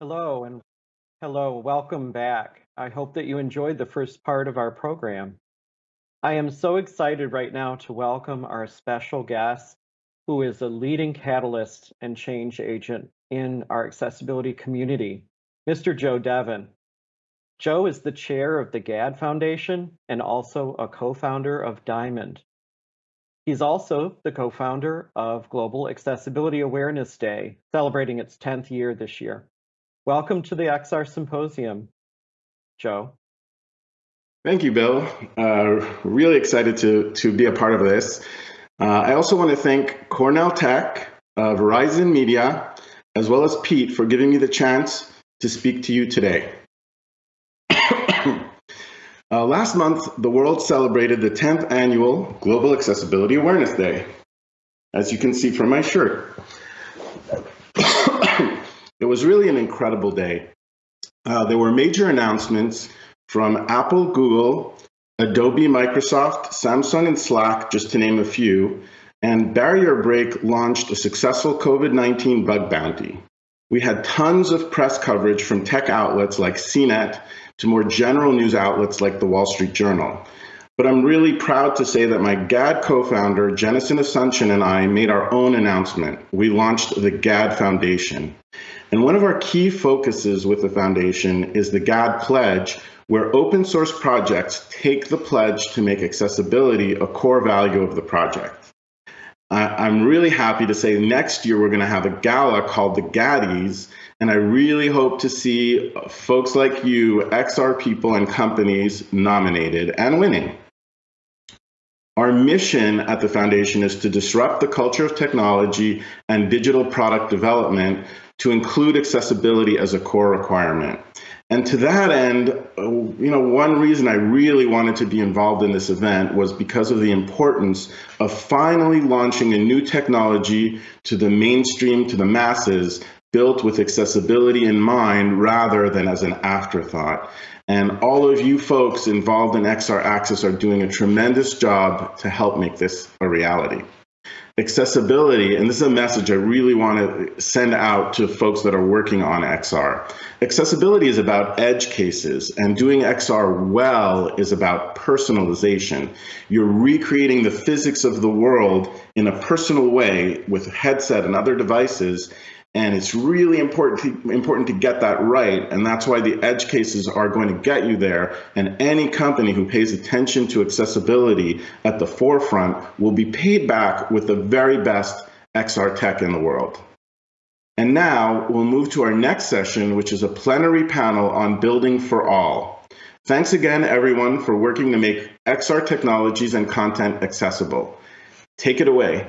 Hello and hello, welcome back. I hope that you enjoyed the first part of our program. I am so excited right now to welcome our special guest, who is a leading catalyst and change agent in our accessibility community, Mr. Joe Devon. Joe is the chair of the GAAD Foundation and also a co-founder of Diamond. He's also the co-founder of Global Accessibility Awareness Day, celebrating its 10th year this year. Welcome to the XR Symposium, Joe. Thank you, Bill. Uh, really excited to, to be a part of this. Uh, I also want to thank Cornell Tech, uh, Verizon Media, as well as Pete for giving me the chance to speak to you today. Uh, last month, the world celebrated the 10th annual Global Accessibility Awareness Day, as you can see from my shirt. It was really an incredible day. Uh, there were major announcements from Apple, Google, Adobe, Microsoft, Samsung, and Slack, just to name a few. And BarrierBreak launched a successful COVID 19 bug bounty. We had tons of press coverage from tech outlets like CNET to more general news outlets like the Wall Street Journal. But I'm really proud to say that my GAAD co-founder, Jennison Asuncion, and I made our own announcement. We launched the GAAD Foundation. And one of our key focuses with the foundation is the GAAD Pledge, where open source projects take the pledge to make accessibility a core value of the project. I'm really happy to say next year we're going to have a gala called the Gaddies, and I really hope to see folks like you, XR people and companies nominated and winning. Our mission at the foundation is to disrupt the culture of technology and digital product development to include accessibility as a core requirement. And to that end, uh, you know, one reason I really wanted to be involved in this event was because of the importance of finally launching a new technology to the mainstream, to the masses, built with accessibility in mind rather than as an afterthought. And all of you folks involved in XR Access are doing a tremendous job to help make this a reality. Accessibility, and this is a message I really want to send out to folks that are working on XR. Accessibility is about edge cases, and doing XR well is about personalization. You're recreating the physics of the world in a personal way with headset and other devices, and it's really important to, important to get that right. And that's why the edge cases are going to get you there. And any company who pays attention to accessibility at the forefront will be paid back with the very best XR tech in the world. And now we'll move to our next session, which is a plenary panel on building for all. Thanks again, everyone, for working to make XR technologies and content accessible. Take it away.